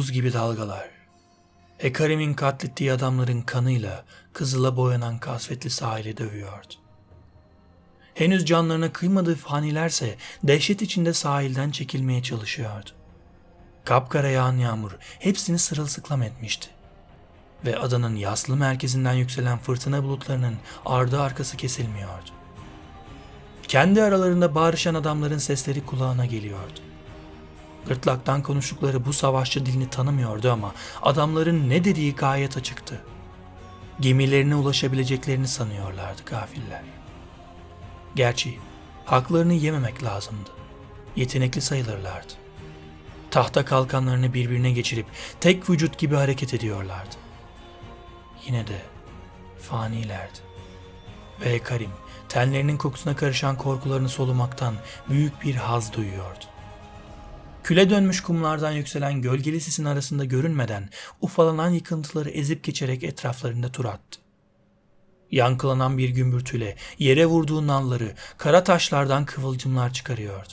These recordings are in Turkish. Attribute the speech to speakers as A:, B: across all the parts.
A: buz gibi dalgalar. Hekarim'in katlettiği adamların kanıyla kızıla boyanan kasvetli sahili dövüyordu. Henüz canlarına kıymadığı fanilerse dehşet içinde sahilden çekilmeye çalışıyordu. Kapkara yağan yağmur hepsini sırılsıklam etmişti. Ve adanın yaslı merkezinden yükselen fırtına bulutlarının ardı arkası kesilmiyordu. Kendi aralarında bağırışan adamların sesleri kulağına geliyordu. Gırtlaktan konuştukları bu savaşçı dilini tanımıyordu ama adamların ne dediği gayet açıktı. Gemilerine ulaşabileceklerini sanıyorlardı gafiller. Gerçi haklarını yememek lazımdı. Yetenekli sayılırlardı. Tahta kalkanlarını birbirine geçirip tek vücut gibi hareket ediyorlardı. Yine de fanilerdi. Ve Karim tenlerinin kokusuna karışan korkularını solumaktan büyük bir haz duyuyordu. Küle dönmüş kumlardan yükselen gölgeli sisin arasında görünmeden ufalanan yıkıntıları ezip geçerek etraflarında tur attı. Yankılanan bir gümbürtüyle yere vurduğu nalları kara taşlardan kıvılcımlar çıkarıyordu.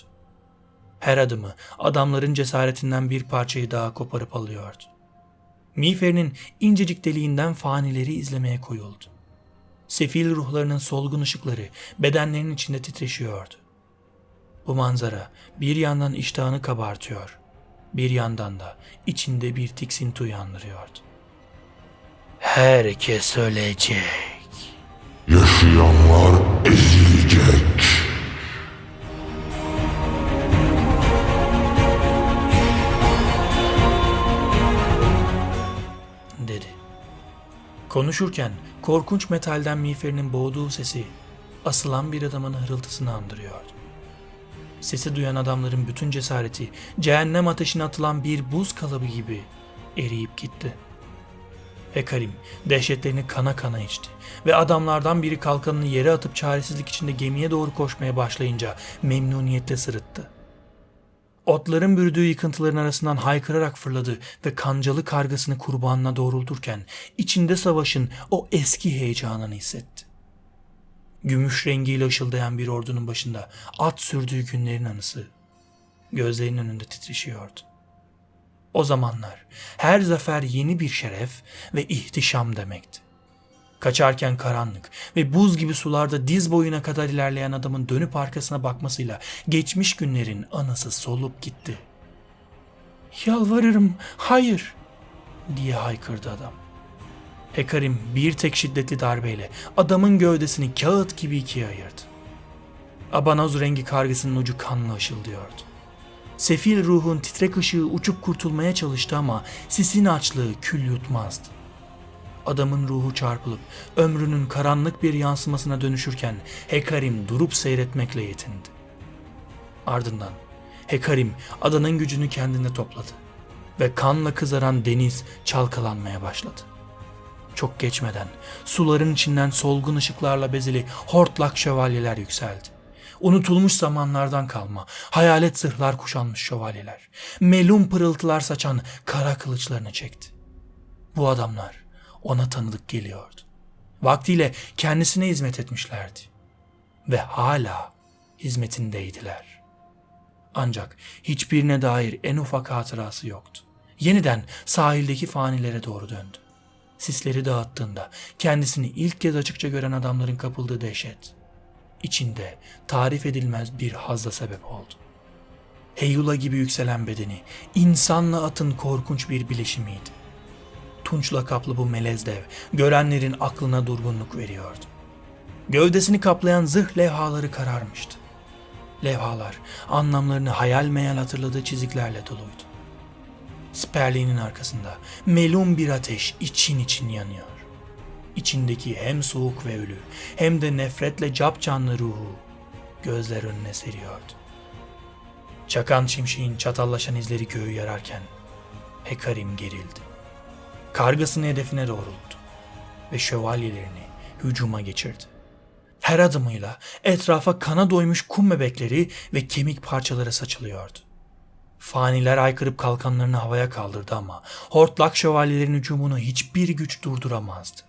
A: Her adımı adamların cesaretinden bir parçayı daha koparıp alıyordu. Miğferinin incecik deliğinden fanileri izlemeye koyuldu. Sefil ruhlarının solgun ışıkları bedenlerinin içinde titreşiyordu. Bu manzara bir yandan iştahını kabartıyor, bir yandan da içinde bir tiksinti uyandırıyordu. Herkes ölecek.
B: Yaşayanlar ezilecek.
A: dedi. Konuşurken korkunç metalden miğferinin boğduğu sesi asılan bir adamın hırıltısını andırıyordu. Sesi duyan adamların bütün cesareti cehennem ateşine atılan bir buz kalıbı gibi eriyip gitti. Hekarim dehşetlerini kana kana içti ve adamlardan biri kalkanını yere atıp çaresizlik içinde gemiye doğru koşmaya başlayınca memnuniyetle sırıttı. Otların bürüdüğü yıkıntıların arasından haykırarak fırladı ve kancalı kargasını kurbanına doğrulturken içinde savaşın o eski heyecanını hissetti. Gümüş rengiyle ışıldayan bir ordunun başında at sürdüğü günlerin anısı gözlerinin önünde titreşiyordu. O zamanlar her zafer yeni bir şeref ve ihtişam demekti. Kaçarken karanlık ve buz gibi sularda diz boyuna kadar ilerleyen adamın dönüp arkasına bakmasıyla geçmiş günlerin anısı solup gitti. Yalvarırım, hayır diye haykırdı adam. Hekarim bir tek şiddetli darbeyle adamın gövdesini kağıt gibi ikiye ayırdı. Abanoz rengi kargısının ucu kanla ışıldıyordu. Sefil ruhun titrek ışığı uçup kurtulmaya çalıştı ama sisin açlığı kül yutmazdı. Adamın ruhu çarpılıp ömrünün karanlık bir yansımasına dönüşürken Hekarim durup seyretmekle yetindi. Ardından Hekarim adanın gücünü kendine topladı ve kanla kızaran deniz çalkalanmaya başladı. Çok geçmeden suların içinden solgun ışıklarla bezeli hortlak şövalyeler yükseldi. Unutulmuş zamanlardan kalma hayalet zırhlar kuşanmış şövalyeler. Melun pırıltılar saçan kara kılıçlarını çekti. Bu adamlar ona tanıdık geliyordu. Vaktiyle kendisine hizmet etmişlerdi. Ve hala hizmetindeydiler. Ancak hiçbirine dair en ufak hatırası yoktu. Yeniden sahildeki fanilere doğru döndü. Sisleri dağıttığında kendisini ilk kez açıkça gören adamların kapıldığı dehşet, içinde tarif edilmez bir hazla sebep oldu. Heyula gibi yükselen bedeni, insanla atın korkunç bir bileşimiydi. Tunçla kaplı bu melez dev, görenlerin aklına durgunluk veriyordu. Gövdesini kaplayan zırh levhaları kararmıştı. Levhalar anlamlarını hayal meyal hatırladığı çiziklerle doluydu. Sperliğinin arkasında melun bir ateş için için yanıyor. İçindeki hem soğuk ve ölü hem de nefretle cap canlı ruhu gözler önüne seriyordu. Çakan şimşeğin çatallaşan izleri göğü yararken Hekarim gerildi. Kargasını hedefine doğrulttu ve şövalyelerini hücuma geçirdi. Her adımıyla etrafa kana doymuş kum bebekleri ve kemik parçaları saçılıyordu. Faniler aykırıp kalkanlarını havaya kaldırdı ama hortlak şövalyelerin hücumunu hiçbir güç durduramazdı.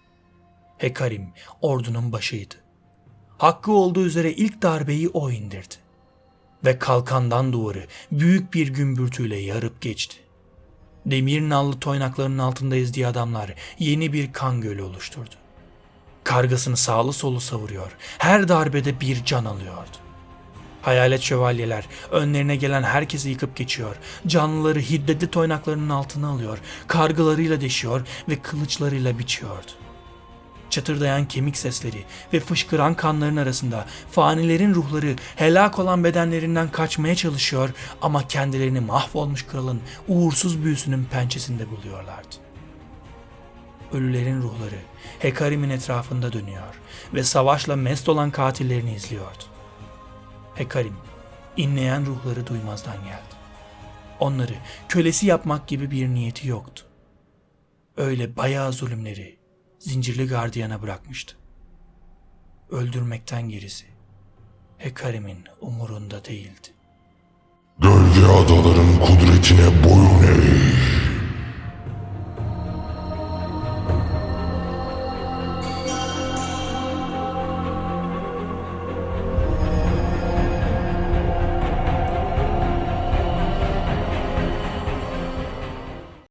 A: Hekarim ordunun başıydı. Hakkı olduğu üzere ilk darbeyi o indirdi. Ve kalkandan duvarı büyük bir gümbürtüyle yarıp geçti. Demir nallı toynaklarının altında ezdiği adamlar yeni bir kan gölü oluşturdu. Kargasını sağlı solu savuruyor, her darbede bir can alıyordu. Hayalet şövalyeler önlerine gelen herkesi yıkıp geçiyor, canlıları hiddetli toynaklarının altına alıyor, kargılarıyla deşiyor ve kılıçlarıyla biçiyordu. Çatırdayan kemik sesleri ve fışkıran kanların arasında fanilerin ruhları helak olan bedenlerinden kaçmaya çalışıyor ama kendilerini mahvolmuş kralın uğursuz büyüsünün pençesinde buluyorlardı. Ölülerin ruhları Hekarim'in etrafında dönüyor ve savaşla mest olan katillerini izliyordu. Hekarim, inleyen ruhları duymazdan geldi. Onları kölesi yapmak gibi bir niyeti yoktu. Öyle bayağı zulümleri zincirli gardiyana bırakmıştı. Öldürmekten gerisi Hekarim'in umurunda değildi.
B: Gölge adaların kudretine boyun eğ.